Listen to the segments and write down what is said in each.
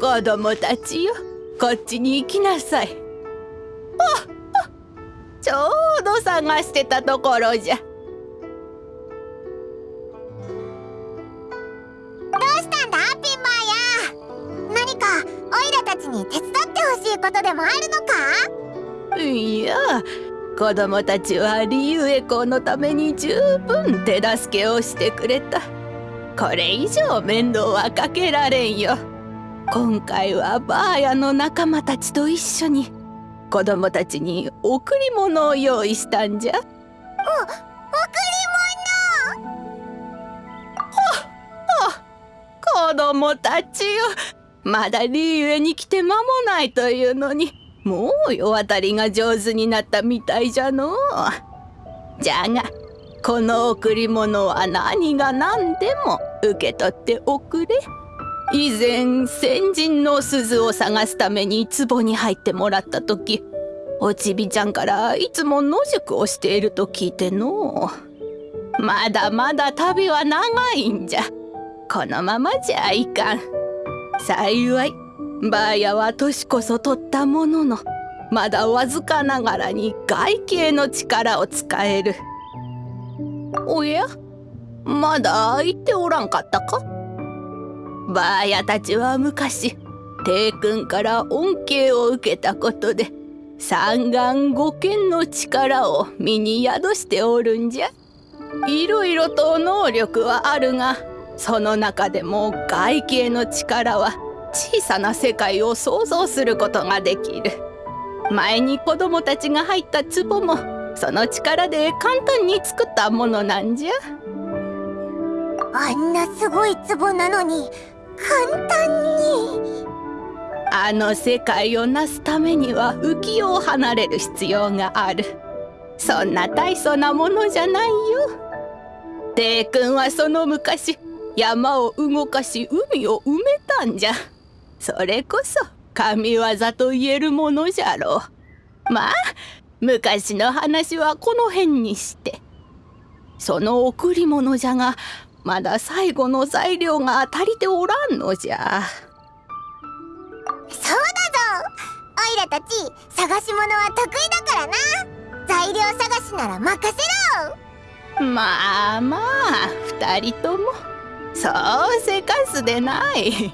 子供たちよこっちに行きなさい。あちょうど探してたところじゃ。どうしたんだピンマー。や何かオイラたちに手伝ってほしいことでもあるのか？いや子供たちはリユエコのために十分手助けをしてくれたこれ以上面倒はかけられんよ。今回はバーヤの仲間たちと一緒に子供たちに贈り物を用意したんじゃ。お贈り物？子供たちよ。まだリユエに来て間もないというのに。もう世渡りが上手になったみたいじゃのじゃがこの贈り物は何が何でも受け取っておくれ。以前先人の鈴を探すために壺に入ってもらった時おちびちゃんからいつも野宿をしていると聞いての。まだまだ旅は長いんじゃ。このままじゃいかん。幸いバーヤは年こそ取ったもののまだわずかながらに外形の力を使える。おや？まだ言っておらんかったか？バーヤたちは昔帝君から恩恵を受けたことで三眼五剣の力を身に宿しておるんじゃ。いろいろと能力はあるがその中でも外形の力は小さな世界を想像することができる。前に子供たちが入った壺もその力で簡単に作ったものなんじゃ。あんなすごい壺なのに簡単に。あの世界をなすためには浮世を離れる必要がある。そんな大層なものじゃないよ。帝君はその昔山を動かし海を埋めたんじゃ。それこそ神業と言えるものじゃろう。まあ昔の話はこの辺にして。その贈り物じゃがまだ最後の材料が足りておらんのじゃ。そうだぞ。おいらたち探し物は得意だからな。材料探しなら任せろ。まあまあ二人ともそうせかすでない。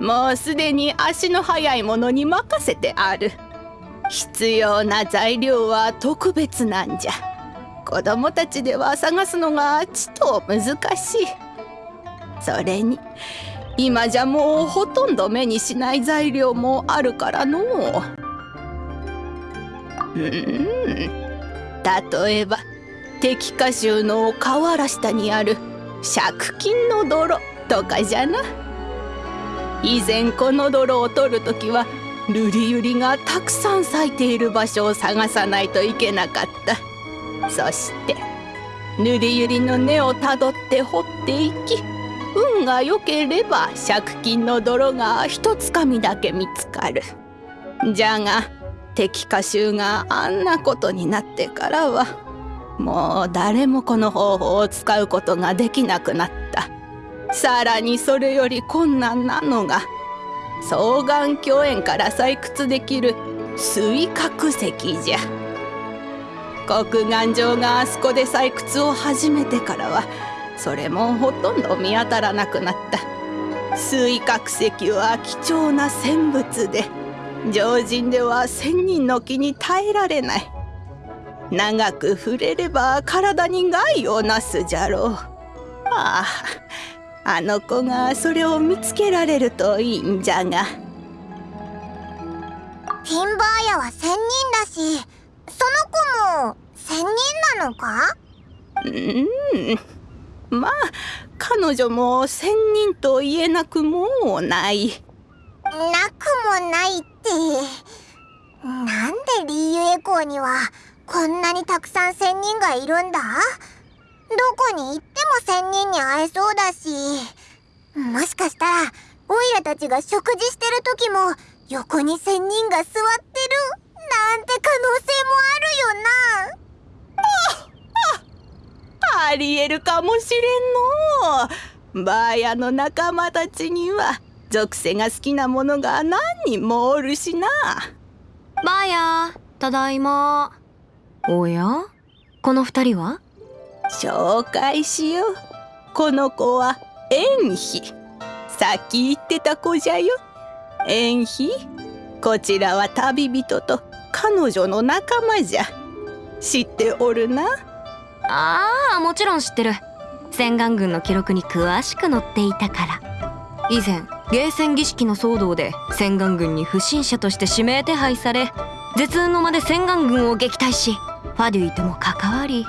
もうすでに足の速いものに任せてある必要な材料は特別なんじゃ。子供たちでは探すのがちと難しい。それに今じゃもうほとんど目にしない材料もあるからの。うん。例えば敵歌集の河原下にある借金の泥とかじゃな。以前この泥を取る時は瑠璃ユリがたくさん咲いている場所を探さないといけなかった。そして瑠璃ユリの根をたどって掘っていき運が良ければ借金の泥が一つかみだけ見つかる。じゃが敵歌集があんなことになってからはもう誰もこの方法を使うことができなくなった。さらにそれより困難なのが双眼鏡園から採掘できる水角石じゃ。国眼上があそこで採掘を始めてからはそれもほとんど見当たらなくなった。水角石は貴重な戦物で常人では千人の木に耐えられない。長く触れれば体に害をなすじゃろう。あああの子がそれを見つけられるといいんじゃが。ピンバーヤは仙人だしその子も仙人なのか？うん。まあ彼女も仙人と言えなくもない。なくもないって。なんでリーユエコーにはこんなにたくさん仙人がいるんだ？どこに行っても仙人に会えそうだし。もしかしたらオイラたちが食事してる時も横に仙人が座ってる。なんて可能性もあるよな。あありえるかもしれんの。バーヤの仲間たちには属性が好きなものが何人もおるしな。バーヤただいま。おや？この二人は？紹介しよう。この子は縁妃。さっき言ってた子じゃよ。縁妃。こちらは旅人と彼女の仲間じゃ。知っておるな？ああもちろん知ってる。洗顔軍の記録に詳しく載っていたから。以前ゲーセン儀式の騒動で洗顔軍に不審者として指名手配され絶運の間で洗顔軍を撃退しファデュイとも関わり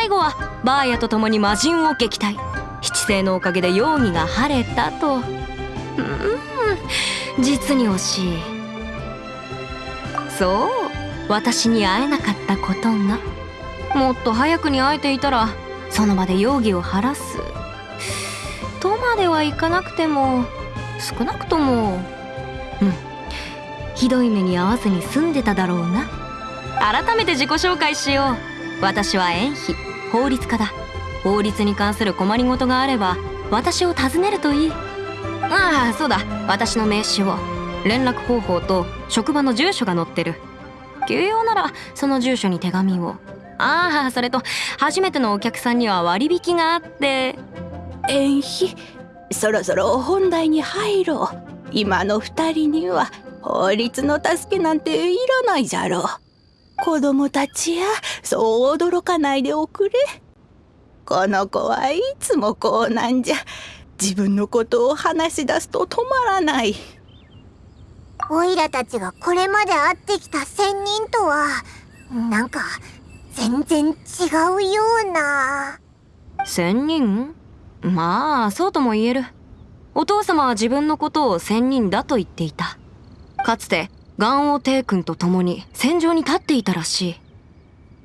最後はバーヤと共に魔人を撃退。七星のおかげで容疑が晴れたと。うん。実に惜しい。そう。私に会えなかったことが。もっと早くに会えていたらその場で容疑を晴らす。とまではいかなくても少なくともうん。ひどい目に遭わずに済んでただろうな。改めて自己紹介しよう。私は縁妃。法律家だ。法律に関する困りごとがあれば私を訪ねるといい。ああそうだ。私の名刺を連絡方法と職場の住所が載ってる。急用ならその住所に手紙を。ああそれと初めてのお客さんには割引があって。縁妃そろそろ本題に入ろう。今の二人には法律の助けなんていらないじゃろう。子供たちやそう驚かないでおくれ。この子はいつもこうなんじゃ。自分のことを話し出すと止まらない。オイラたちがこれまで会ってきた仙人とはなんか全然違うような。仙人？まあそうとも言える。お父様は自分のことを仙人だと言っていた。かつてガ王帝君と共に戦場に立っていたらしい。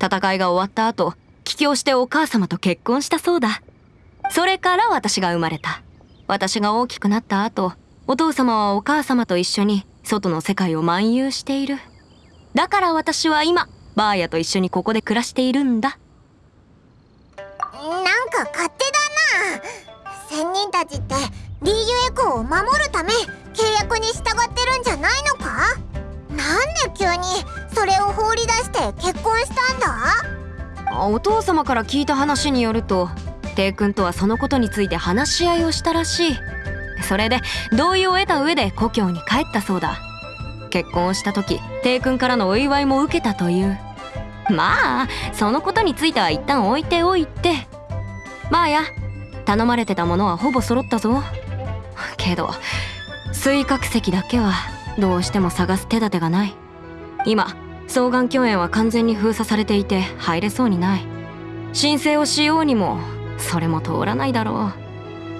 戦いが終わった後帰郷してお母様と結婚したそうだ。それから私が生まれた。私が大きくなった後お父様はお母様と一緒に外の世界を漫遊している。だから私は今バーヤと一緒にここで暮らしているんだ。なんか勝手だな。仙人たちってリーユエコーを守るため契約に従ってるんじゃないのか？なんで急にそれを放り出して結婚したんだ？お父様から聞いた話によるとテイ君とはそのことについて話し合いをしたらしい。それで同意を得た上で故郷に帰ったそうだ。結婚をした時テイ君からのお祝いも受けたという。まあそのことについては一旦置いておいて。まあや頼まれてたものはほぼ揃ったぞ。けど水角石だけはどうしても探す手立てがない。今双眼鏡園は完全に封鎖されていて入れそうにない。申請をしようにもそれも通らないだろ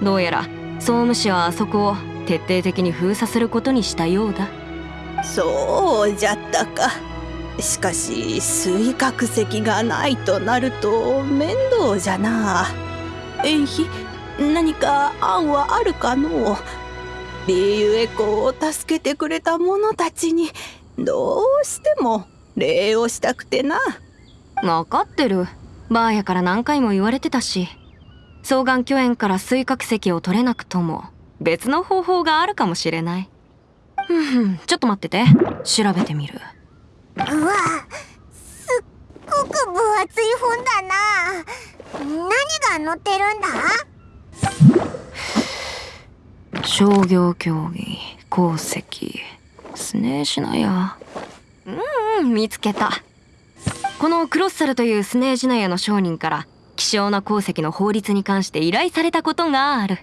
う。どうやら総務省はあそこを徹底的に封鎖することにしたようだ。そうじゃったか。しかし水角石がないとなると面倒じゃな。縁妃何か案はあるかのリーユエコを助けてくれた者たちにどうしても礼をしたくてな。分かってる。バーヤから何回も言われてたし。双眼鏡園から水角石を取れなくとも。別の方法があるかもしれない。ふんふん。ちょっと待ってて。調べてみる。うわすっごく分厚い本だな。何が載ってるんだ？商業競技鉱石スネーシナヤ。うん見つけた。このクロッサルというスネージナヤの商人から希少な鉱石の法律に関して依頼されたことがある。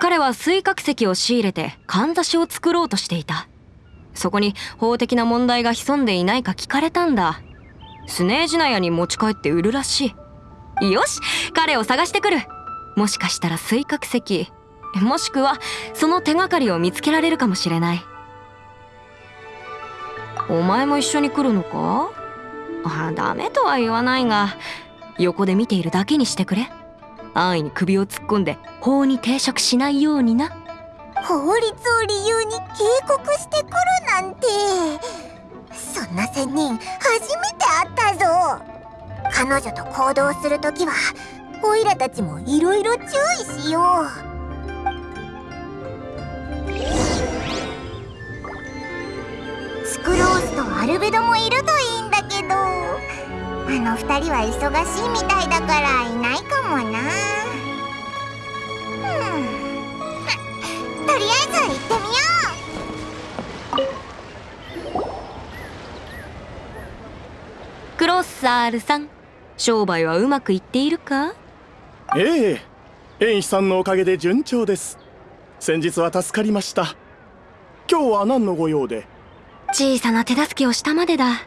彼は水角石を仕入れてかんざしを作ろうとしていた。そこに法的な問題が潜んでいないか聞かれたんだ。スネージナヤに持ち帰って売るらしい。よし彼を探してくる。もしかしたら水角石もしくはその手がかりを見つけられるかもしれない。お前も一緒に来るのか？あダメとは言わないが横で見ているだけにしてくれ。安易に首を突っ込んで法に抵触しないようにな。法律を理由に警告してくるなんて。そんな仙人初めて会ったぞ。彼女と行動するときはオイラたちもいろいろ注意しよう。スクロースとアルベドもいるといいんだけど。あの二人は忙しいみたいだからいないかもな。うん。とりあえず行ってみよう。クロッサールさん商売はうまくいっているか？ええ。園師さんのおかげで順調です先日は助かりました。今日は何のご用で？小さな手助けをしたまでだ。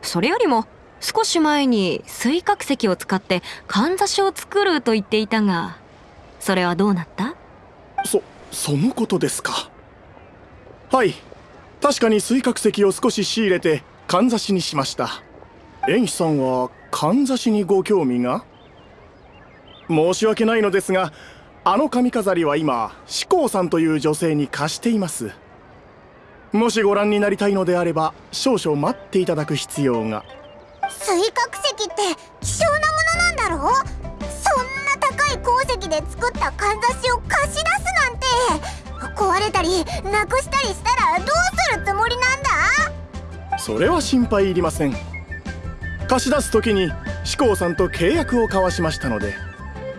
それよりも少し前に水角石を使ってかんざしを作ると言っていたがそれはどうなった？そそのことですか。はい。確かに水角石を少し仕入れてかんざしにしました。園師さんはかんざしにご興味が？申し訳ないのですがあの髪飾りは今志功さんという女性に貸しています。もしご覧になりたいのであれば少々待っていただく必要が。水角石って希少なものなんだろそんな高い鉱石で作ったかんざしを貸し出すなんて。壊れたりなくしたりしたらどうするつもりなんだ？それは心配いりません。貸し出す時に志功さんと契約を交わしましたので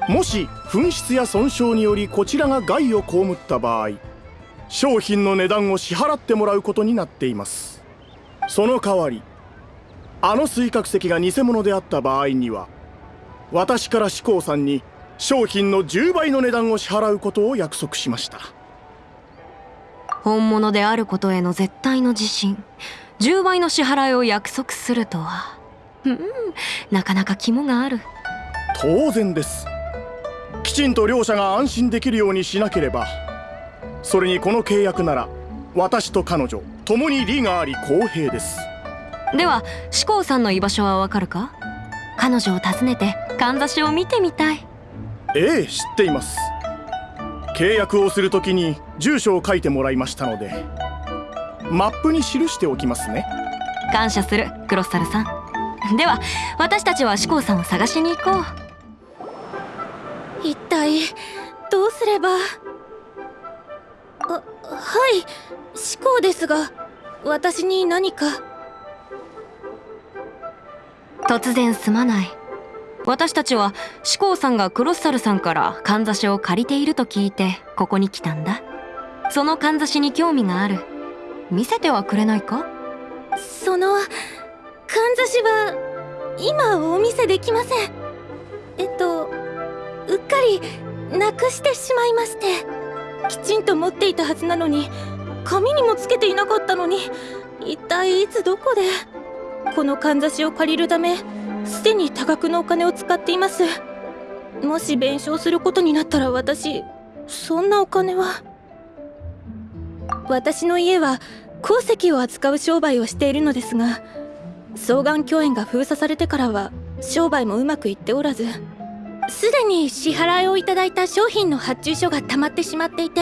もし紛失や損傷によりこちらが害を被った場合商品の値段を支払ってもらうことになっています。その代わりあの水角石が偽物であった場合には私から志功さんに商品の10倍の値段を支払うことを約束しました。本物であることへの絶対の自信10倍の支払いを約束するとは。うんなかなか肝がある。当然ですきちんと両者が安心できるようにしなければ。それにこの契約なら私と彼女共に利があり公平です。では志功さんの居場所はわかるか？彼女を訪ねてかんざしを見てみたい。ええ知っています。契約をするときに住所を書いてもらいましたのでマップに記しておきますね。感謝するクロッサルさん。では私たちは志功さんを探しに行こう一体どうすれば？あはい思考ですが私に何か？突然すまない。私たちは志功さんがクロッサルさんからかんざしを借りていると聞いてここに来たんだ。そのかんざしに興味がある。見せてはくれないか？そのかんざしは今お見せできません。えっとうっかりなくしてしまいまして。きちんと持っていたはずなのに紙にもつけていなかったのに一体いつどこでこのかんざしを借りるためすでに多額のお金を使っています。もし弁償することになったら私そんなお金は。私の家は鉱石を扱う商売をしているのですが双眼鏡園が封鎖されてからは商売もうまくいっておらずすでに支払いをいただいた商品の発注書が溜まってしまっていて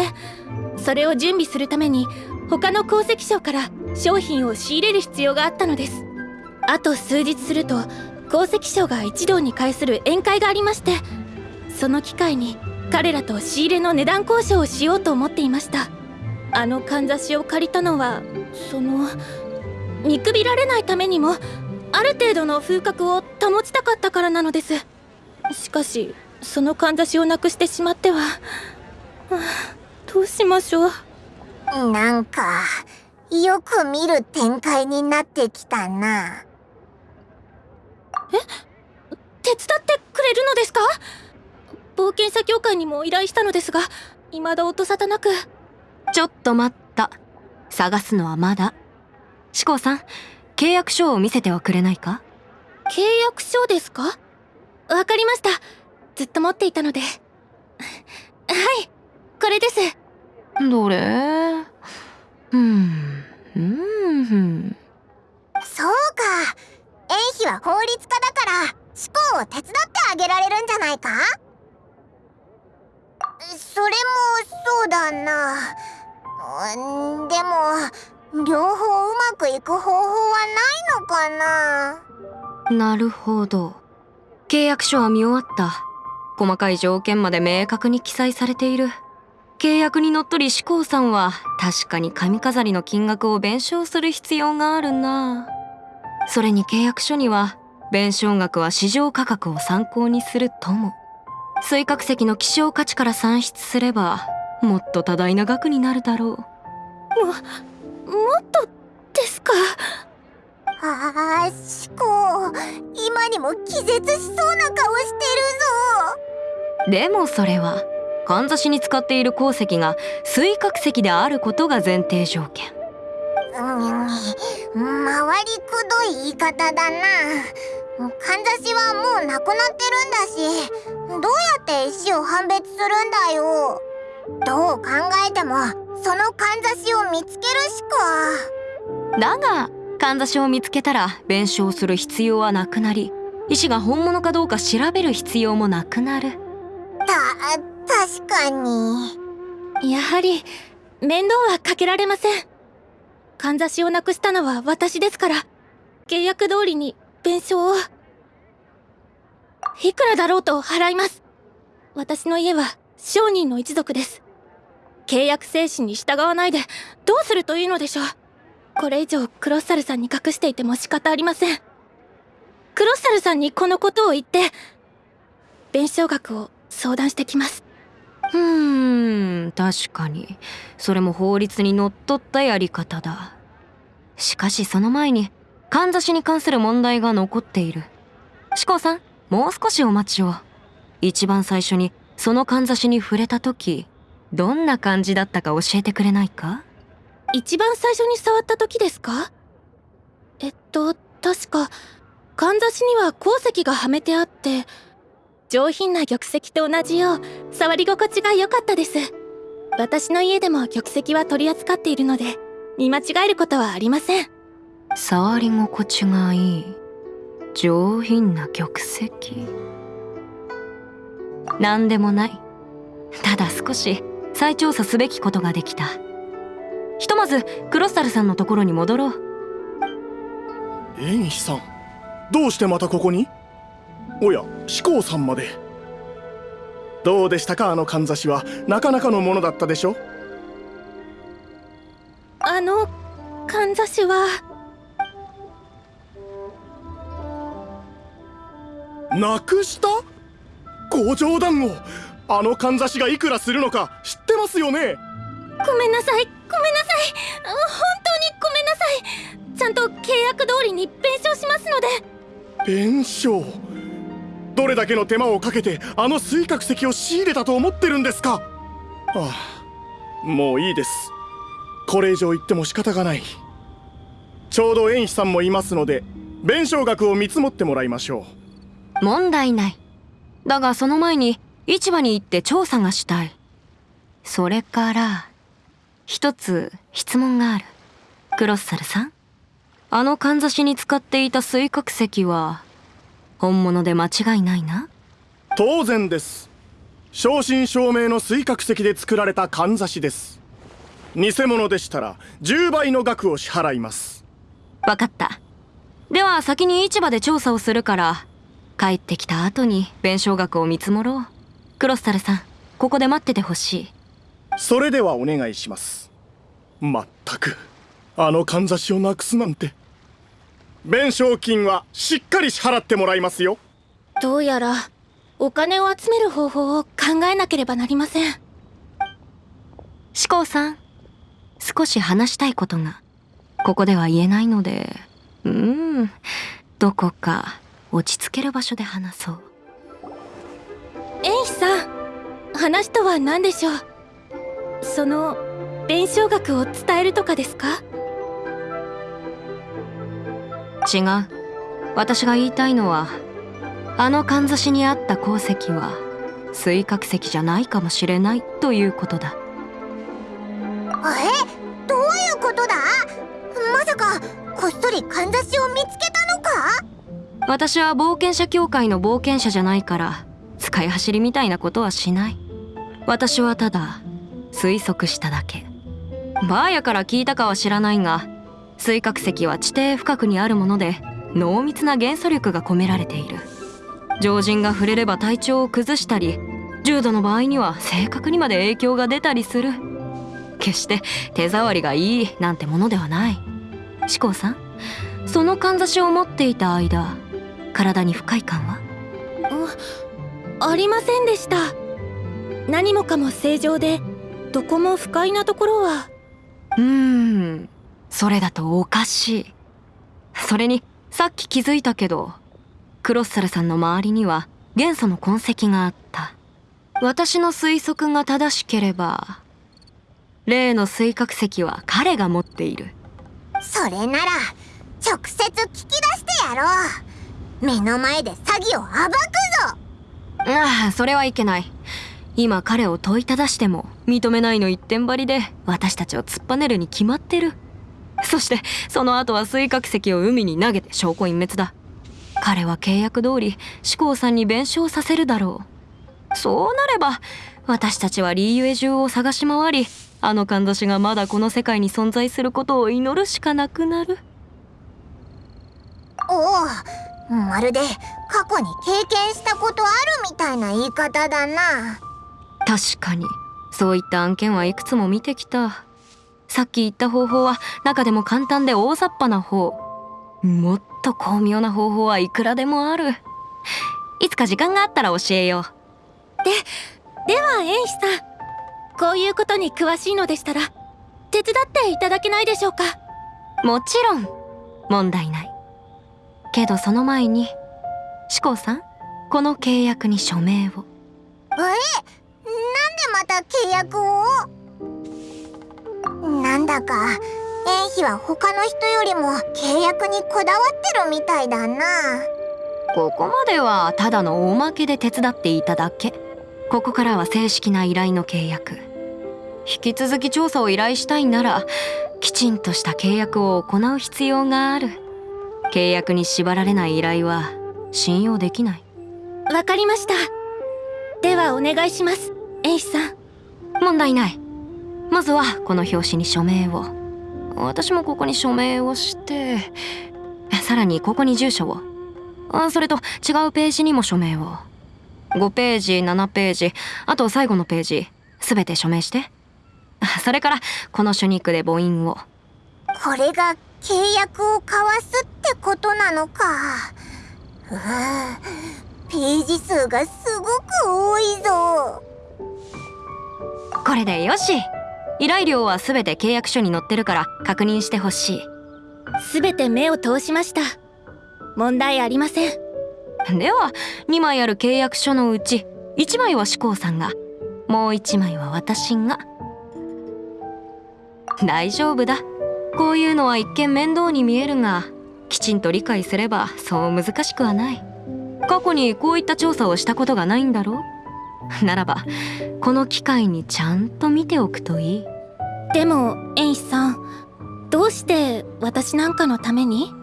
それを準備するために他の鉱石商から商品を仕入れる必要があったのです。あと数日すると鉱石商が一堂に会する宴会がありましてその機会に彼らと仕入れの値段交渉をしようと思っていました。あのかんざしを借りたのはその見くびられないためにもある程度の風格を保ちたかったからなのです。しかしそのかんざしをなくしてしまっては、はあ、どうしましょう。なんかよく見る展開になってきたな。え？手伝ってくれるのですか？冒険者協会にも依頼したのですが未だ音沙汰なく。ちょっと待った。探すのはまだ。志功さん契約書を見せてはくれないか？契約書ですか？わかりました。ずっと持っていたので。はい。これです。どれ？うん。うんそうか。園妃は法律家だから思考を手伝ってあげられるんじゃないか？それもそうだな。でも両方うまくいく方法はないのかな？なるほど契約書は見終わった。細かい条件まで明確に記載されている。契約にのっとり志功さんは確かに髪飾りの金額を弁償する必要があるな。それに契約書には弁償額は市場価格を参考にするとも。水角石の希少価値から算出すればもっと多大な額になるだろう。ももっとですか？ああシコ今にも気絶しそうな顔してるぞ。でもそれはかんざしに使っている鉱石が水角石であることが前提条件。うん回りくどい言い方だな。かんざしはもうなくなってるんだしどうやって石を判別するんだよ。どう考えてもそのかんざしを見つけるしか。だがかんざしを見つけたら弁償する必要はなくなり石が本物かどうか調べる必要もなくなる。た確かに。やはり面倒はかけられません。かんざしをなくしたのは私ですから契約通りに弁償を。いくらだろうと払います。私の家は商人の一族です。契約精神に従わないでどうするというのでしょうこれ以上クロッサルさんに隠していても仕方ありません。クロッサルさんにこのことを言って弁償額を相談してきます。うーん確かに。それも法律にのっとったやり方だ。しかしその前にかんざしに関する問題が残っている。志功さんもう少しお待ちを。一番最初にそのかんざしに触れた時どんな感じだったか教えてくれないか？一番最初に触った時ですか？えっと確かかんざしには鉱石がはめてあって上品な玉石と同じよう触り心地が良かったです。私の家でも玉石は取り扱っているので見間違えることはありません。触り心地がいい。上品な玉石。何でもない。ただ少し再調査すべきことができた。ひとまずクロッサルさんのところに戻ろう。縁飛さんどうしてまたここに？おや志功さんまで。どうでしたかあのかんざしは？なかなかのものだったでしょあのかんざしは。なくした？ご冗談をあのかんざしがいくらするのか知ってますよね？ごめんなさい。ごめんなさい。本当にごめんなさい。ちゃんと契約通りに弁償しますので。弁償？どれだけの手間をかけてあの水角石を仕入れたと思ってるんですか？ああもういいです。これ以上言っても仕方がない。ちょうど縁飛さんもいますので弁償額を見積もってもらいましょう。問題ない。だがその前に市場に行って調査がしたい。それから一つ質問がある。クロッサルさん。あのかんざしに使っていた水角石は本物で間違いないな。当然です。正真正銘の水角石で作られたかんざしです。偽物でしたら10倍の額を支払います。分かった。では先に市場で調査をするから帰ってきた後に弁償額を見積もろう。クロッサルさんここで待っててほしいそれではお願いします。まったくあのかんざしをなくすなんて。弁償金はしっかり支払ってもらいますよ。どうやらお金を集める方法を考えなければなりません。志功さん少し話したいことが。ここでは言えないので。うん。どこか落ち着ける場所で話そう。縁飛さん話とは何でしょう？その弁償額を伝えるとかですか？違う。私が言いたいのはあのかんざしにあった鉱石は水角石じゃないかもしれないということだ。え？どういうことだ？まさかこっそりかんざしを見つけたのか？私は冒険者協会の冒険者じゃないから使い走りみたいなことはしない。私はただ推測しただけ。バーヤから聞いたかは知らないが水角石は地底深くにあるもので濃密な元素力が込められている。常人が触れれば体調を崩したり重度の場合には性格にまで影響が出たりする。決して手触りがいいなんてものではない。志功さんそのかんざしを持っていた間体に不快感は？ありませんでした。何もかも正常でどこも不快なところは。うーん。それだとおかしい。それにさっき気づいたけどクロッサルさんの周りには元素の痕跡があった。私の推測が正しければ例の水角石は彼が持っている。それなら直接聞き出してやろう。目の前で詐欺を暴くぞ。ああそれはいけない。今彼を問いただしても認めないの一点張りで私たちを突っぱねるに決まってる。そしてその後は水角石を海に投げて証拠隠滅だ。彼は契約通り志功さんに弁償させるだろう。そうなれば私たちはリーユエ中を探し回りあのかんざしがまだこの世界に存在することを祈るしかなくなる。おおまるで過去に経験したことあるみたいな言い方だな。確かにそういった案件はいくつも見てきた。さっき言った方法は中でも簡単で大雑把な方。もっと巧妙な方法はいくらでもある。いつか時間があったら教えよう。では園師さんこういうことに詳しいのでしたら手伝っていただけないでしょうか？もちろん。問題ない。けどその前に志功さんこの契約に署名を。え？なんでまた契約を？なんだか園妃は他の人よりも契約にこだわってるみたいだな。ここまではただのおまけで手伝っていただけ。ここからは正式な依頼の契約。引き続き調査を依頼したいならきちんとした契約を行う必要がある。契約に縛られない依頼は信用できない。わかりました。ではお願いします園師さん問題ない。まずはこの表紙に署名を。私もここに署名をしてさらにここに住所を。それと違うページにも署名を。5ページ7ページあと最後のページ全て署名して。それからこの書肉で母音を。これが契約を交わすってことなのか。うページ数がすごく多いぞ。これでよし。依頼料は全て契約書に載ってるから確認してほしい。全て目を通しました。問題ありません。では2枚ある契約書のうち1枚は志功さんがもう1枚は私が。大丈夫だ。こういうのは一見面倒に見えるがきちんと理解すればそう難しくはない。過去にこういった調査をしたことがないんだろうならばこの機会にちゃんと見ておくといい？でも園師さんどうして私なんかのために？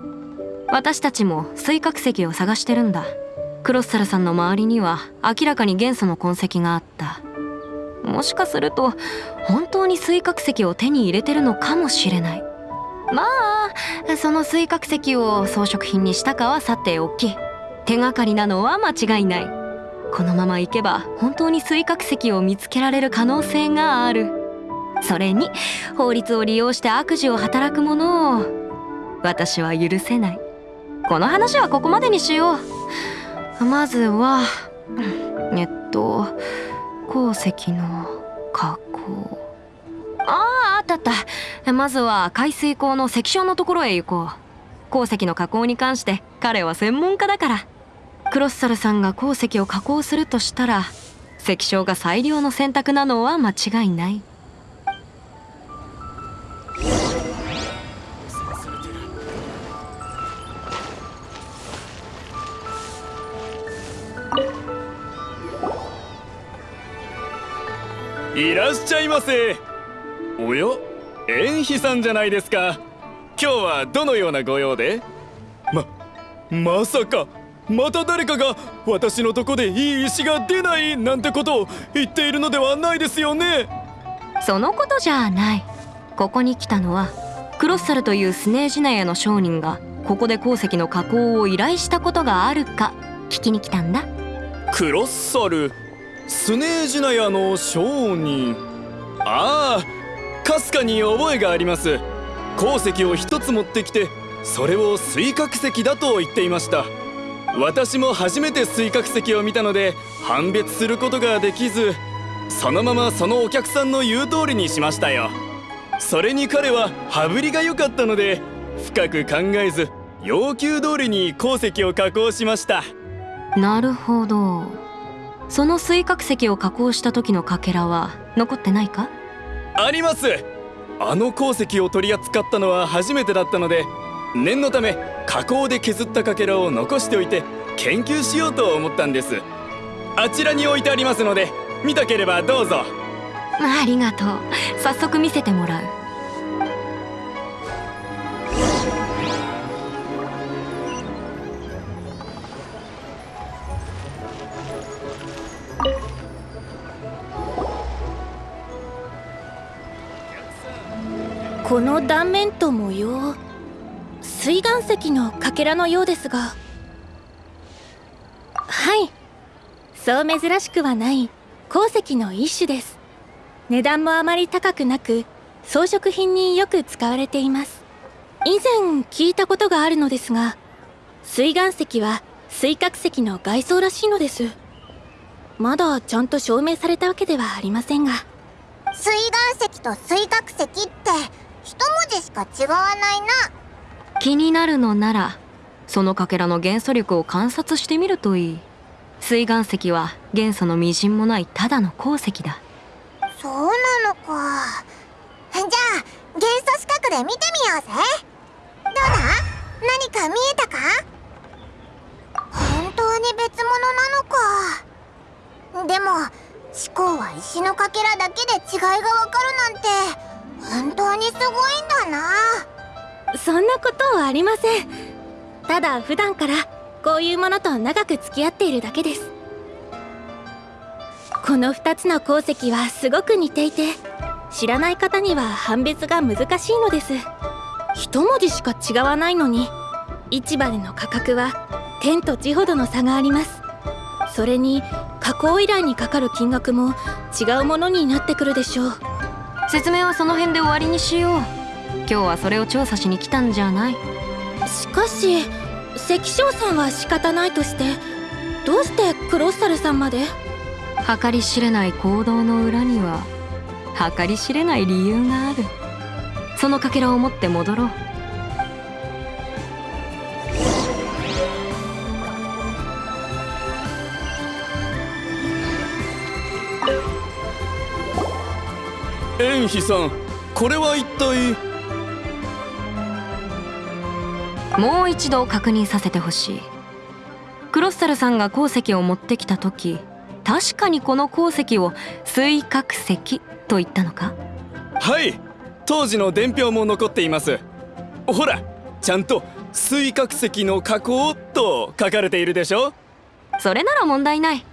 私たちも水角石を探してるんだ。クロッサルさんの周りには明らかに元素の痕跡があった。もしかすると本当に水角石を手に入れてるのかもしれない。まあその水角石を装飾品にしたかはさておき。手がかりなのは間違いないこのままいけば本当に水角石を見つけられる可能性がある。それに法律を利用して悪事を働く者を私は許せない。この話はここまでにしよう。まずはえっと鉱石の加工。あああったあった。まずは排水口の石礁のところへ行こう。鉱石の加工に関して彼は専門家だから。クロッサルさんが鉱石を加工するとしたら石礁が最良の選択なのは間違いない。いらっしゃいませ。おや？縁妃さんじゃないですか。今日はどのようなご用で？ままさか。また誰かが私のとこでいい石が出ないなんてことを言っているのではないですよね。そのことじゃない。ここに来たのはクロッサルというスネージナヤの商人がここで鉱石の加工を依頼したことがあるか聞きに来たんだ。クロッサル？スネージナヤの商人？ああかすかに覚えがあります。鉱石を一つ持ってきてそれを水角石だと言っていました私も初めて水角石を見たので判別することができずそのままそのお客さんの言う通りにしましたよ。それに彼は羽振りが良かったので深く考えず要求通りに鉱石を加工しました。なるほど。その水角石を加工した時のかけらは残ってないか？あります。あの鉱石を取り扱ったのは初めてだったので念のため加工で削ったかけらを残しておいて研究しようと思ったんです。あちらに置いてありますので見たければどうぞ。ありがとう。早速見せてもらう。この断面と模様水岩石のかけらのようですが。はい。そう珍しくはない。鉱石の一種です。値段もあまり高くなく装飾品によく使われています。以前聞いたことがあるのですが水岩石は水角石の外装らしいのです。まだちゃんと証明されたわけではありませんが。水岩石と水角石って一文字しか違わないな。気になるのならそのかけらの元素力を観察してみるといい。水岩石は元素のみじんもないただの鉱石だ。そうなのか。じゃあ元素視覚で見てみようぜ。どうだ？何か見えたか？本当に別物なのか。でも思考は石のかけらだけで違いがわかるなんて本当にすごいんだな。そんなことはありません。ただ普段からこういうものと長く付き合っているだけです。この2つの鉱石はすごく似ていて知らない方には判別が難しいのです。一文字しか違わないのに市場での価格は天と地ほどの差があります。それに加工依頼にかかる金額も違うものになってくるでしょう。説明はその辺で終わりにしよう。日はそれを調査しに来たんじゃない？しかし関翔さんは仕方ないとしてどうしてクロッサルさんまで？計り知れない行動の裏には計り知れない理由がある。そのかけらを持って戻ろう。円飛さんこれは一体？もう一度確認させてほしい。クロッサルさんが鉱石を持ってきた時確かにこの鉱石を水角石と言ったのか？はい当時の伝票も残っています。ほらちゃんと水角石の加工と書かれているでしょ？それなら問題ない。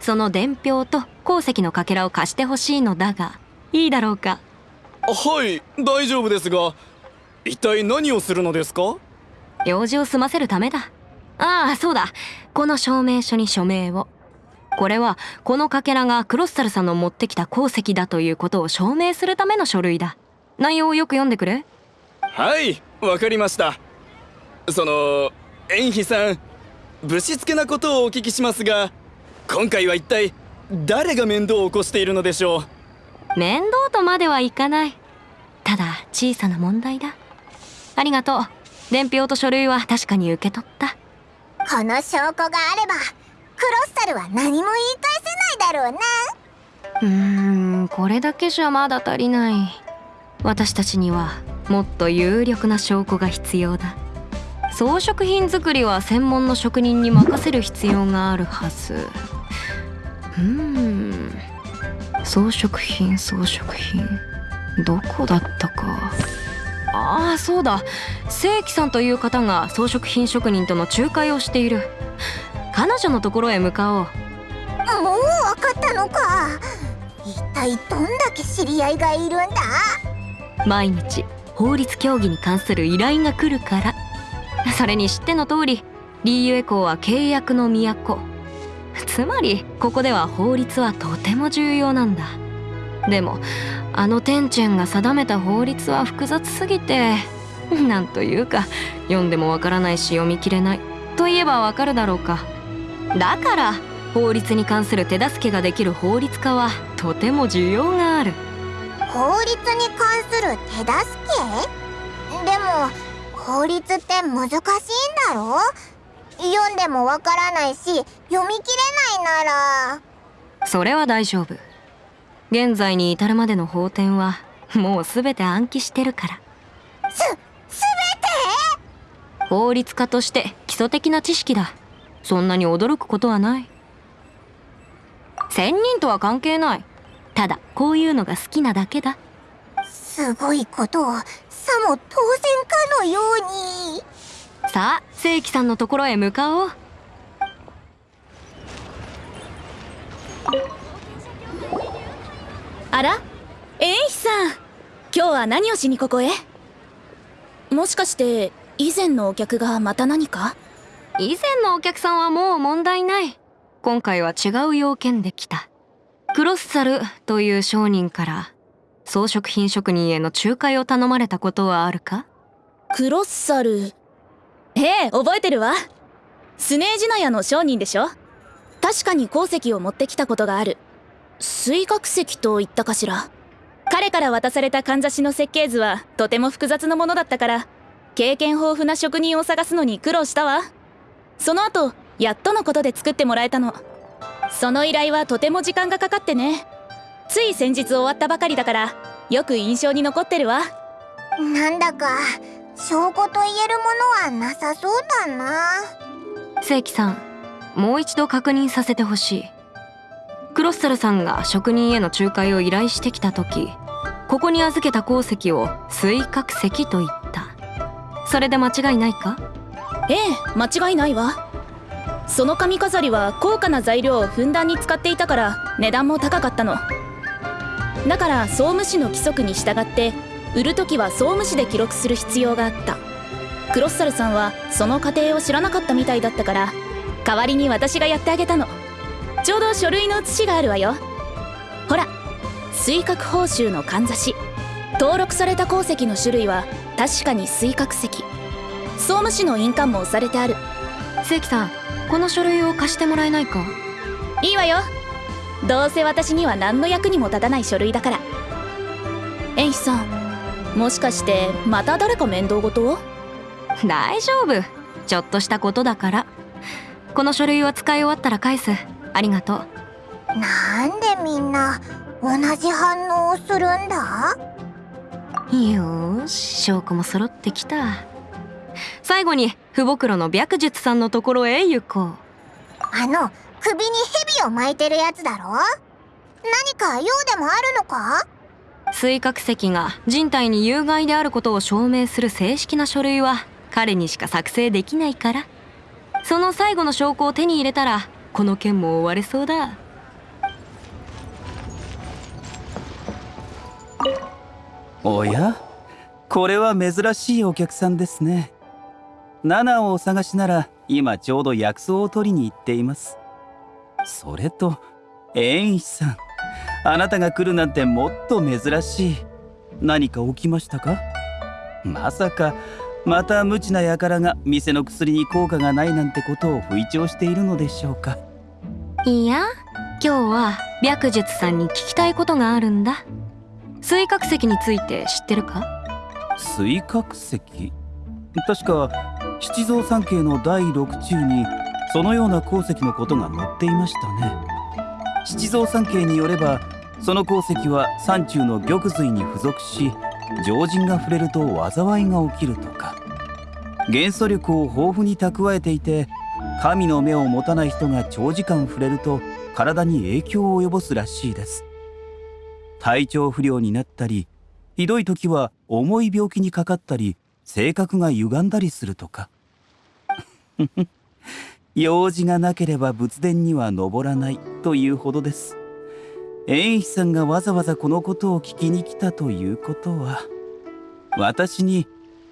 その伝票と鉱石のかけらを貸してほしいのだがいいだろうか？はい大丈夫ですが一体何をするのですか？用事を済ませるためだ。ああそうだ。この証明書に署名を。これはこのかけらがクロッサルさんの持ってきた鉱石だということを証明するための書類だ。内容をよく読んでくれ。はいわかりました。その円飛さんぶしつけなことをお聞きしますが今回は一体誰が面倒を起こしているのでしょう？面倒とまではいかない。ただ小さな問題だ。ありがとう伝票と書類は確かに受け取った。この証拠があればクロッサルは何も言い返せないだろうな。うーんこれだけじゃまだ足りない。私たちにはもっと有力な証拠が必要だ。装飾品作りは専門の職人に任せる必要があるはず。うーん装飾品装飾品。どこだったかああそうだ。正規さんという方が装飾品職人との仲介をしている。彼女のところへ向かおう。もう分かったのか。一体どんだけ知り合いがいるんだ？毎日法律協議に関する依頼が来るから。それに知っての通りリーユエ港は契約の都。つまりここでは法律はとても重要なんだ。でもあのテンチェンが定めた法律は複雑すぎて なんというか読んでもわからないし読み切れないといえばわかるだろうか。だから法律に関する手助けができる法律家はとても需要がある。法律に関する手助け？でも法律って難しいんだろ？読んでもわからないし読み切れないなら。それは大丈夫現在に至るまでの法典はもう全て暗記してるから。す、すべて？法律家として基礎的な知識だ。そんなに驚くことはない。仙人とは関係ない。ただこういうのが好きなだけだ。すごいことをさも当然かのように。さあ正規さんのところへ向かおうあら？エンヒさん今日は何をしにここへ？もしかして以前のお客がまた何か？以前のお客さんはもう問題ない。今回は違う要件で来た。クロッサルという商人から装飾品職人への仲介を頼まれたことはあるか？クロッサル？ええ覚えてるわ。スネージナヤの商人でしょ？確かに鉱石を持ってきたことがある水角石と言ったかしら？彼から渡されたかんざしの設計図はとても複雑なものだったから経験豊富な職人を探すのに苦労したわ。その後やっとのことで作ってもらえたの。その依頼はとても時間がかかってね。つい先日終わったばかりだからよく印象に残ってるわ。なんだか証拠と言えるものはなさそうだな。正規さんもう一度確認させてほしいクロッサルさんが職人への仲介を依頼してきた時ここに預けた鉱石を水角石と言った。それで間違いないか？ええ間違いないわ。その髪飾りは高価な材料をふんだんに使っていたから値段も高かったの。だから総務士の規則に従って売る時は総務士で記録する必要があった。クロッサルさんはその過程を知らなかったみたいだったから代わりに私がやってあげたの。ちょうど書類の写しがあるわよ。ほら水角報酬のかんざし。登録された鉱石の種類は確かに水角石。総務士の印鑑も押されてある。正規さんこの書類を貸してもらえないか？いいわよ。どうせ私には何の役にも立たない書類だから。エンヒさん。もしかしてまた誰か面倒事を？大丈夫。ちょっとしたことだから。この書類を使い終わったら返すありがとう。なんでみんな同じ反応をするんだ？よーし証拠も揃ってきた。最後に父母の白術さんのところへ行こう。あの首に蛇を巻いてるやつだろ？何か用でもあるのか？水角石が人体に有害であることを証明する正式な書類は彼にしか作成できないから。その最後の証拠を手に入れたらこの件も終われそうだ。おや？これは珍しいお客さんですね。ナナをお探しなら今ちょうど薬草を取りに行っています。それと縁一さん。あなたが来るなんてもっと珍しい。何か起きましたか？まさかまた無知な輩が店の薬に効果がないなんてことを吹聴しているのでしょうか。いや今日は白術さんに聞きたいことがあるんだ。水角石について知ってるか？水角石？確か七蔵三景の第6中にそのような鉱石のことが載っていましたね。七蔵三景によればその鉱石は山中の玉髄に付属し常人が触れると災いが起きるとか。元素力を豊富に蓄えていて神の目を持たない人が長時間触れると体に影響を及ぼすらしいです。体調不良になったりひどい時は重い病気にかかったり性格が歪んだりするとか。用事がなければ仏殿には登らないというほどです。縁飛さんがわざわざこのことを聞きに来たということは私に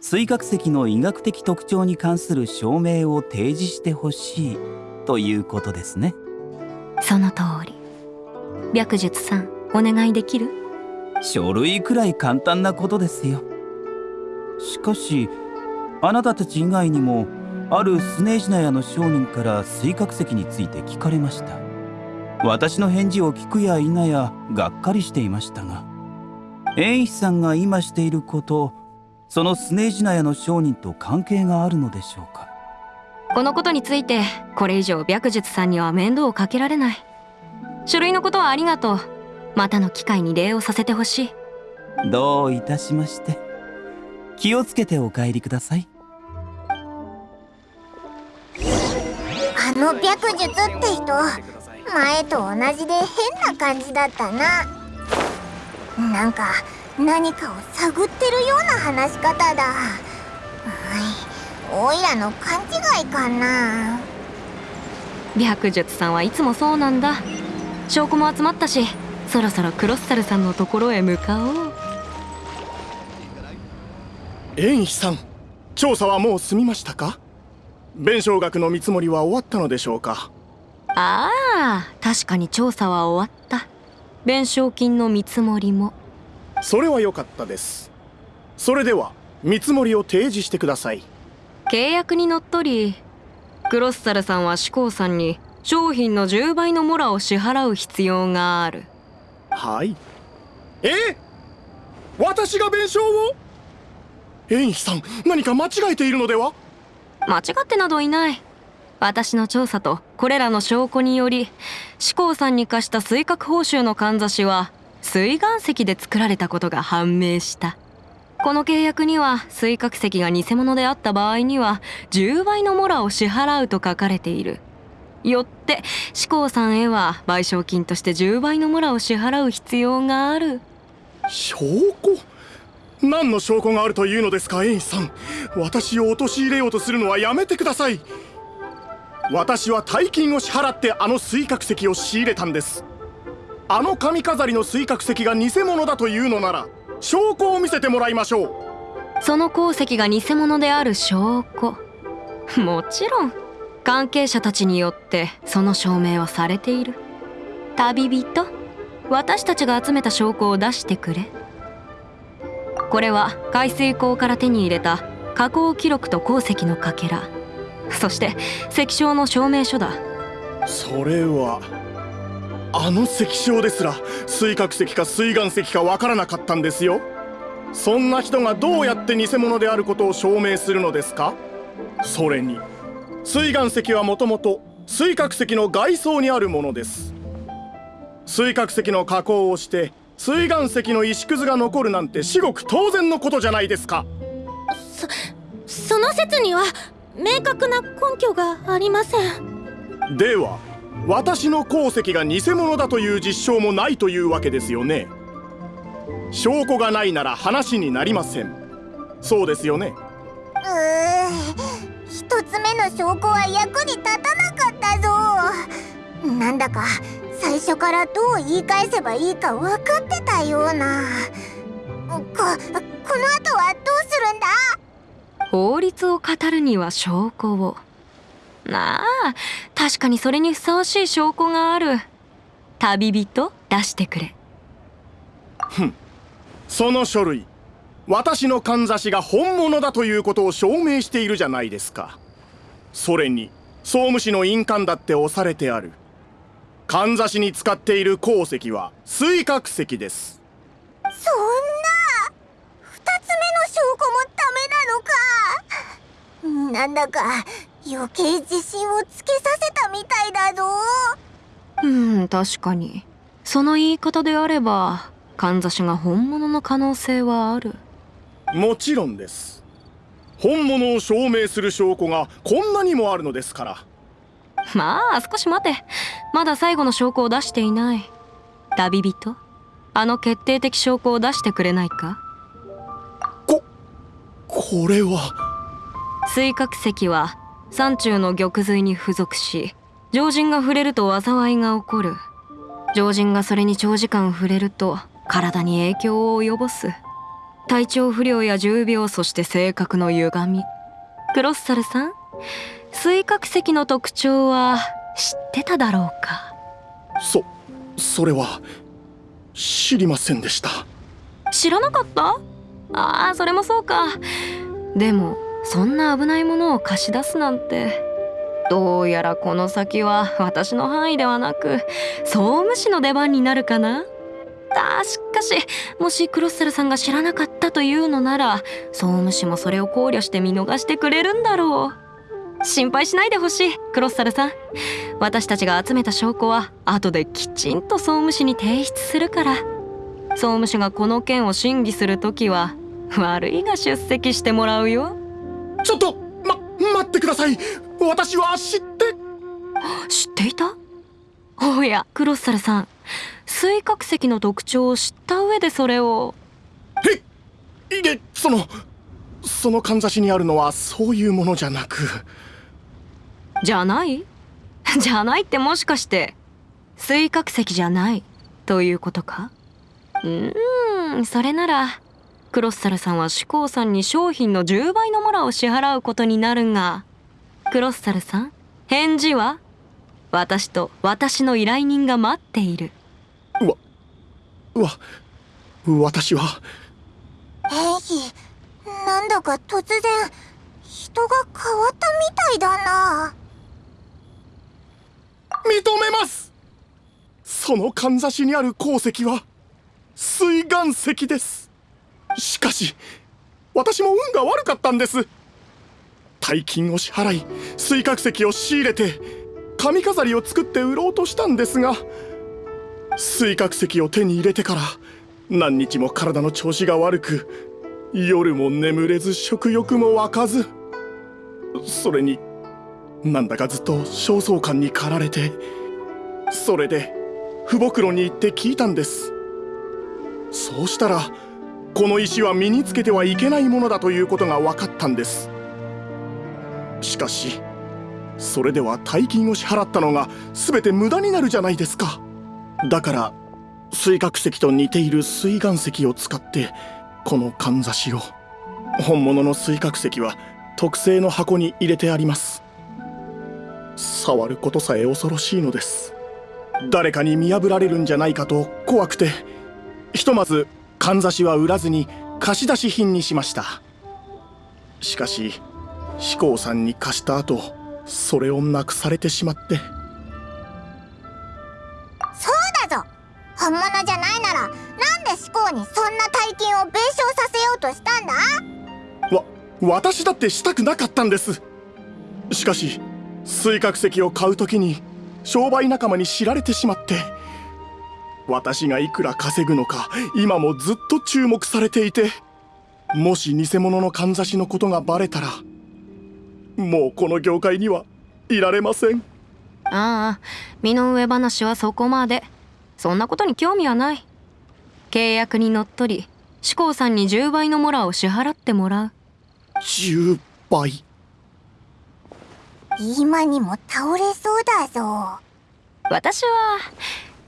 水角石の医学的特徴に関する証明を提示してほしいということですね。その通り。白術さんお願いできる？書類くらい簡単なことですよ。しかしあなたたち以外にもあるスネージナヤの商人から水角石について聞かれました。私の返事を聞くや否やがっかりしていましたが縁師さんが今していることそのスネージナヤの商人と関係があるのでしょうか？このことについてこれ以上白術さんには面倒をかけられない。書類のことはありがとう。またの機会に礼をさせてほしい。どういたしまして。気をつけてお帰りください。あの白術って人前と同じで変な感じだったな。なんか何かを探ってるような話し方だ。おいらの勘違いかな。白術さんはいつもそうなんだ。証拠も集まったしそろそろクロッサルさんのところへ向かおう。縁師さん調査はもう済みましたか？弁償額の見積もりは終わったのでしょうか？ああ確かに調査は終わった。弁償金の見積もりもそれは良かったです。それでは見積もりを提示してください。契約にのっとりクロッサルさんは志功さんに商品の10倍のモラを支払う必要がある。はい。え？私が弁償を？縁師さん何か間違えているのでは？間違ってなどいない。私の調査とこれらの証拠により志功さんに貸した水角報酬のかんざしは水岩石で作られたことが判明した。この契約には水角石が偽物であった場合には10倍のモラを支払うと書かれている。よって志功さんへは賠償金として10倍のモラを支払う必要がある。証拠？何の証拠があるというのですかエインさん。私を陥れようとするのはやめてください。私は大金を支払ってあの水角石を仕入れたんです。あの髪飾りの水角石が偽物だというのなら証拠を見せてもらいましょう。その鉱石が偽物である証拠。もちろん。関係者たちによってその証明はされている。旅人？私たちが集めた証拠を出してくれ。これは海水溝から手に入れた加工記録と鉱石のかけら。そして石章の証明書だ。それはあの石章ですら水角石か水岩石かわからなかったんですよ。そんな人がどうやって偽物であることを証明するのですか？それに水岩石はもともと水角石の外装にあるものです。水角石の加工をして水岩石の石くずが残るなんて至極当然のことじゃないですか。そその説には明確な根拠がありません。では私の鉱石が偽物だという実証もないというわけですよね。証拠がないなら話になりません。そうですよね。うー一つ目の証拠は役に立たなかったぞ。なんだか最初からどう言い返せばいいか分かってたような。ここの後はどうするんだ？法律を語るには証拠をなあ。確かにそれにふさわしい証拠がある。旅人？出してくれ。ふん。その書類。私のかんざしが本物だということを証明しているじゃないですか。それに総務士の印鑑だって押されてある。かんざしに使っている鉱石は水角石です。そんな。二つ目の証拠もダメなのか。なんだか余計自信をつけさせたみたいだぞ。うん確かに。その言い方であればかんざしが本物の可能性はある。もちろんです。本物を証明する証拠がこんなにもあるのですから。まあ少し待て。まだ最後の証拠を出していない。旅人？あの決定的証拠を出してくれないか？ここれは。水角石は山中の玉髄に付属し常人が触れると災いが起こる。常人がそれに長時間触れると体に影響を及ぼす。体調不良や重病そして性格の歪み。クロッサルさん水角石の特徴は知ってただろうか？そそれは知りませんでした。知らなかった？ああそれもそうか。でもそんな危ないものを貸し出すなんて。どうやらこの先は私の範囲ではなく総務士の出番になるかな。あしかしもしクロッセルさんが知らなかったというのなら総務士もそれを考慮して見逃してくれるんだろう。心配しないでほしいクロッサルさん。私たちが集めた証拠は後できちんと総務士に提出するから。総務士がこの件を審議するときは悪いが出席してもらうよ。ちょっとま待ってください。私は知って。知っていた？おやクロッサルさん。水角石の特徴を知った上でそれを。えいえそのそのかんざしにあるのはそういうものじゃなく。じゃない？じゃないってもしかして水角石じゃない？ということか？うーんそれならクロッサルさんは志功さんに商品の10倍のモラを支払うことになるがクロッサルさん返事は私と私の依頼人が待っている。わ私は。エイヒなんだか突然人が変わったみたいだな。認めます。そのかんざしにある鉱石は水岩石ですしかし私も運が悪かったんです。大金を支払い水角石を仕入れて髪飾りを作って売ろうとしたんですが水角石を手に入れてから何日も体の調子が悪く夜も眠れず食欲も湧かずそれになんだかずっと焦燥感に駆られてそれで父袋に行って聞いたんです。そうしたらこの石は身につけてはいけないものだということが分かったんです。しかしそれでは大金を支払ったのが全て無駄になるじゃないですか。だから水角石と似ている水岩石を使ってこのかんざしを。本物の水角石は特製の箱に入れてあります。触ることさえ恐ろしいのです。誰かに見破られるんじゃないかと怖くて。ひとまずかんざしは売らずに貸し出し品にしました。しかし志功さんに貸した後それをなくされてしまって。そうだぞ。本物じゃないならなんで思考にそんな大金を弁償させようとしたんだ？わ私だってしたくなかったんです。しかし水角石を買う時に商売仲間に知られてしまって私がいくら稼ぐのか今もずっと注目されていてもし偽物のかんざしのことがバレたらもうこの業界にはいられません。ああ身の上話はそこまで。そんなことに興味はない。契約にのっとり志功さんに10倍のモラを支払ってもらう。10倍？今にも倒れそうだぞ。私は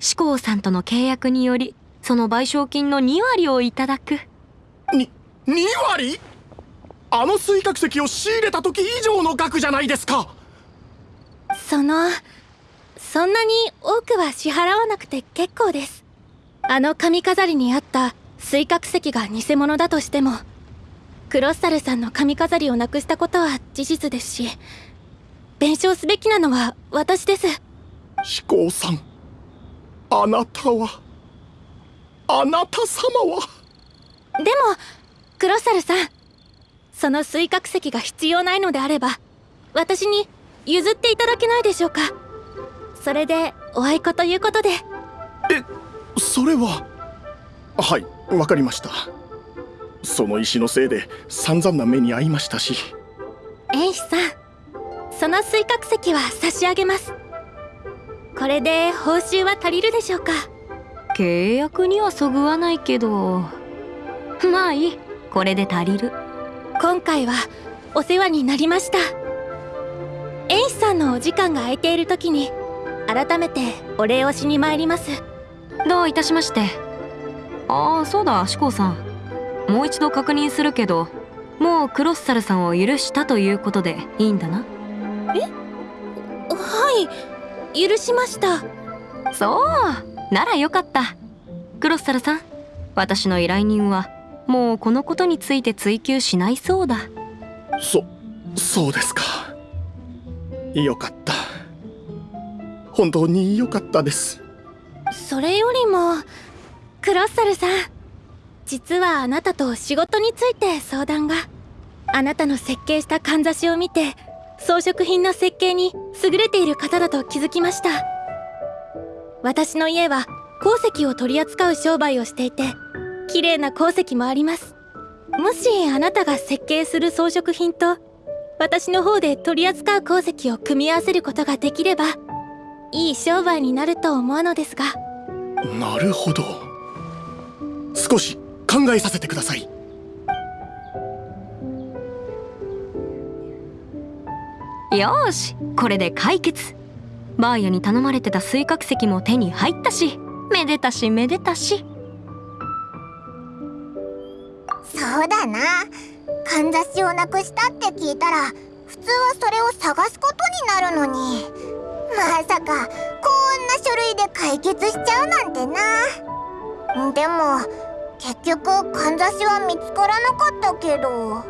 志功さんとの契約によりその賠償金の2割をいただく。に2割？あの水角石を仕入れた時以上の額じゃないですか。そのそんなに多くは支払わなくて結構です。あの髪飾りにあった水角石が偽物だとしてもクロッサルさんの髪飾りをなくしたことは事実ですし弁償すべきなのは私です。志功さんあなたはあなた様は。でもクロッサルさんその水角石が必要ないのであれば私に譲っていただけないでしょうか。それでおあいこということで。えそれははいわかりました。その石のせいで散々な目に遭いましたし。エイシさんその水角石は差し上げますこれで報酬は足りるでしょうか？契約にはそぐわないけど。まあいい。これで足りる。今回はお世話になりました。エイシさんのお時間が空いている時に改めてお礼をしに参ります。どういたしまして。ああそうだ志功さん。もう一度確認するけどもうクロッサルさんを許したということでいいんだな？はい許しました。そう。ならよかった。クロッサルさん私の依頼人はもうこのことについて追求しないそうだ。そそうですか。よかった。本当によかったです。それよりもクロッサルさん実はあなたと仕事について相談が。あなたの設計したかんざしを見て装飾品の設計に優れている方だと気づきました。私の家は鉱石を取り扱う商売をしていて綺麗な鉱石もあります。もしあなたが設計する装飾品と私の方で取り扱う鉱石を組み合わせることができればいい商売になると思うのですが。なるほど。少し考えさせてください。よーしこれで解決。バーヤに頼まれてた水角石も手に入ったしめでたしめでたし。そうだな。かんざしをなくしたって聞いたら普通はそれを探すことになるのに。まさかこんな書類で解決しちゃうなんてな。でも結局かんざしは見つからなかったけど。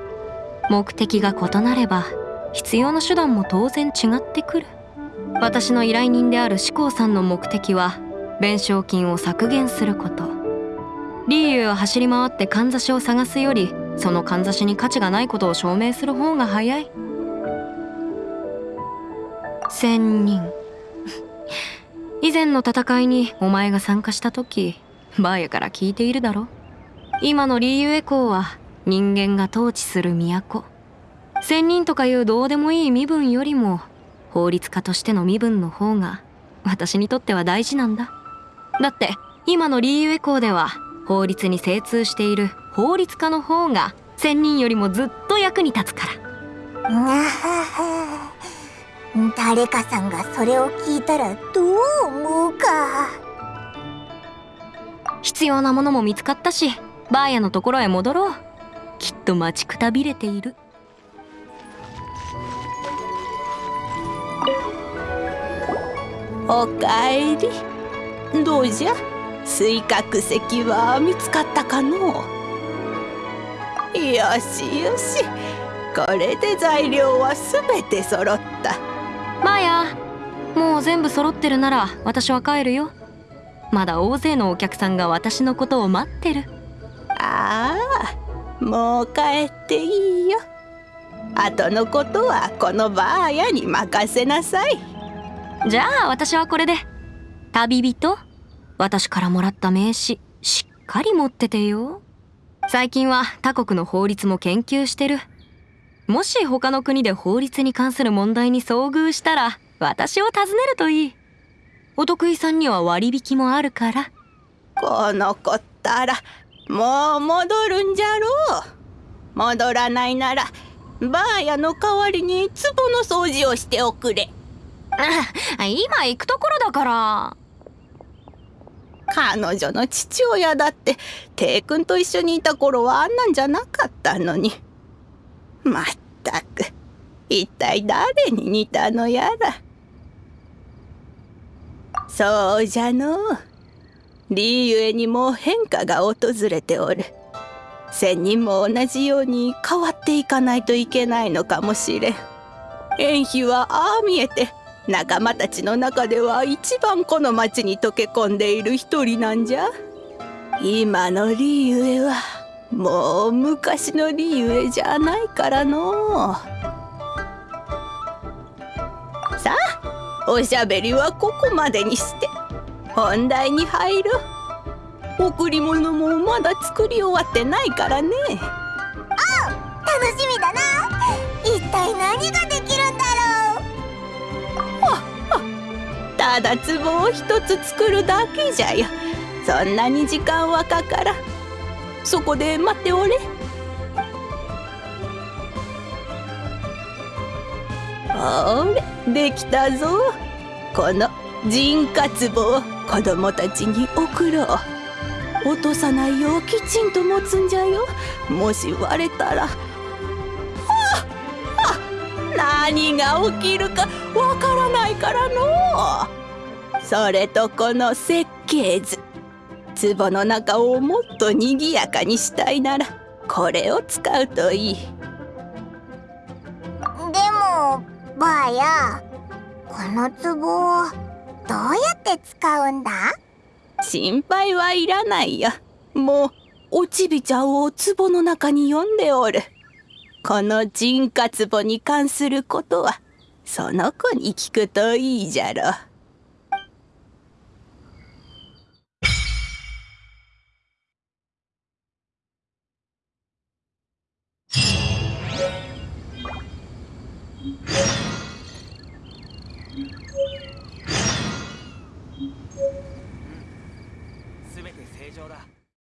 目的が異なれば必要な手段も当然違ってくる。私の依頼人である志功さんの目的は弁償金を削減すること。リーユを走り回ってかんざしを探すよりそのかんざしに価値がないことを証明する方が早い。仙人。以前の戦いにお前が参加した時バーヤから聞いているだろ今のリーユエコーは人間が統治する都。仙人とかいうどうでもいい身分よりも法律家としての身分の方が私にとっては大事なんだ。だって今のリーユエコーでは法律に精通している法律家の方が仙人よりもずっと役に立つから。誰かさんがそれを聞いたらどう思うか。必要なものも見つかったしバーヤのところへ戻ろう。きっと待ちくたびれているおかえり。どうじゃ？水角石は見つかったかの？よしよし。これで材料はすべて揃った。マヤもう全部揃ってるなら私は帰るよ。まだ大勢のお客さんが私のことを待ってる。ああもう帰っていいよ。後のことはこのバーヤに任せなさいじゃあ私はこれで。旅人？私からもらった名刺しっかり持っててよ。最近は他国の法律も研究してる。もし他の国で法律に関する問題に遭遇したら私を訪ねるといい。お得意さんには割引もあるから。この子ったらもう戻るんじゃろう。戻らないならバーヤの代わりに壺の掃除をしておくれ。今行くところだから。彼女の父親だってテイ君と一緒にいた頃はあんなんじゃなかったのに。まったく一体誰に似たのやら。そうじゃの。理ゆえにも変化が訪れておる。仙人も同じように変わっていかないといけないのかもしれん。縁妃はああ見えて仲間たちの中では一番この町に溶け込んでいる一人なんじゃ。今のリユエはもう昔のリユエじゃないからの。さあおしゃべりはここまでにして。本題に入ろう贈り物もまだ作り終わってないからね。あ楽しみだな。一体何がでただ壺を一つ作るだけじゃよ。そんなに時間はかからそこで待っておれ。ほれできたぞ。この人家壺を子供たちに送ろう。落とさないようきちんと持つんじゃよ。もし割れたら何が起きるかわからないからの。それとこの設計図壺の中をもっとにぎやかにしたいならこれを使うといい。でもばあやこの壺をどうやって使うんだ？心配はいらないよ。もうおちびちゃんを壺の中に読んでおるこの人活簿に関することはその子に聞くといいじゃろ。う